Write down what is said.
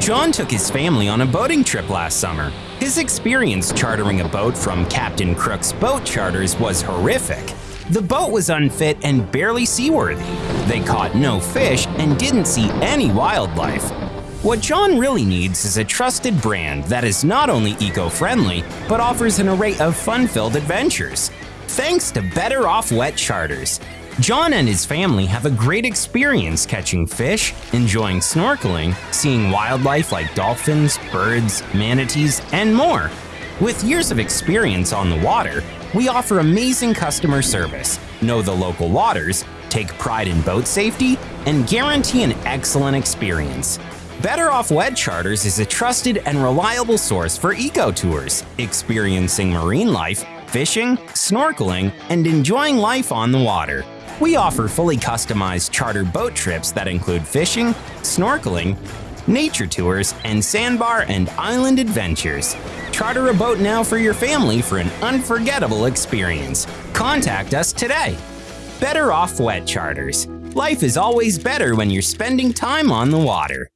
John took his family on a boating trip last summer. His experience chartering a boat from Captain Crook's Boat Charters was horrific. The boat was unfit and barely seaworthy. They caught no fish and didn't see any wildlife. What John really needs is a trusted brand that is not only eco-friendly, but offers an array of fun-filled adventures. Thanks to Better Off Wet Charters, John and his family have a great experience catching fish, enjoying snorkeling, seeing wildlife like dolphins, birds, manatees, and more. With years of experience on the water, we offer amazing customer service, know the local waters, take pride in boat safety, and guarantee an excellent experience. Better Off Wet Charters is a trusted and reliable source for eco tours, experiencing marine life, fishing, snorkeling, and enjoying life on the water. We offer fully customized charter boat trips that include fishing, snorkeling, nature tours, and sandbar and island adventures. Charter a boat now for your family for an unforgettable experience. Contact us today. Better Off Wet Charters. Life is always better when you're spending time on the water.